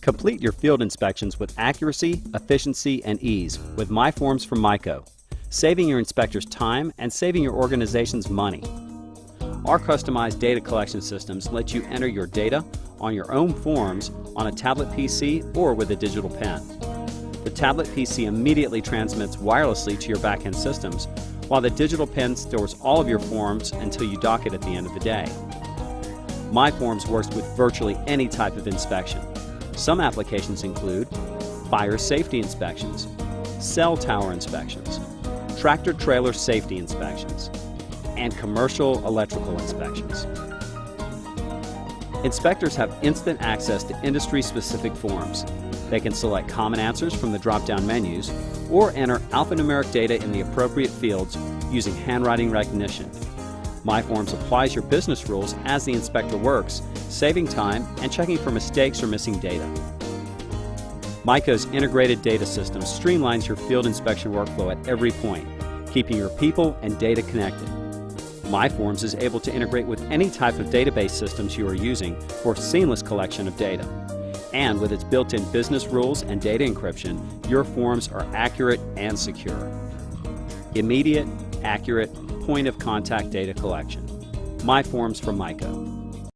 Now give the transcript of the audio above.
Complete your field inspections with accuracy, efficiency, and ease with Mi-Forms from Mi-Co, saving your inspectors time and saving your organizations money. Our customized data collection systems let you enter your data on your own forms on a tablet PC or with a digital pen. The tablet PC immediately transmits wirelessly to your backend systems, while the digital pen stores all of your forms until you dock it at the end of the day. Mi-Forms works with virtually any type of inspection. Some applications include fire safety inspections, cell tower inspections, tractor trailer safety inspections, and commercial electrical inspections. Inspectors have instant access to industry-specific forms. They can select common answers from the drop-down menus or enter alphanumeric data in the appropriate fields using handwriting recognition. Mi-Forms applies your business rules as the inspector works, saving time and checking for mistakes or missing data. Mi-Co's integrated data system streamlines your field inspection workflow at every point, keeping your people and data connected. Mi-Forms is able to integrate with any type of database systems you are using for seamless collection of data. And with its built-in business rules and data encryption, your forms are accurate and secure. Immediate, accurate, point of contact data collection. Mi-Forms from Mi-Co.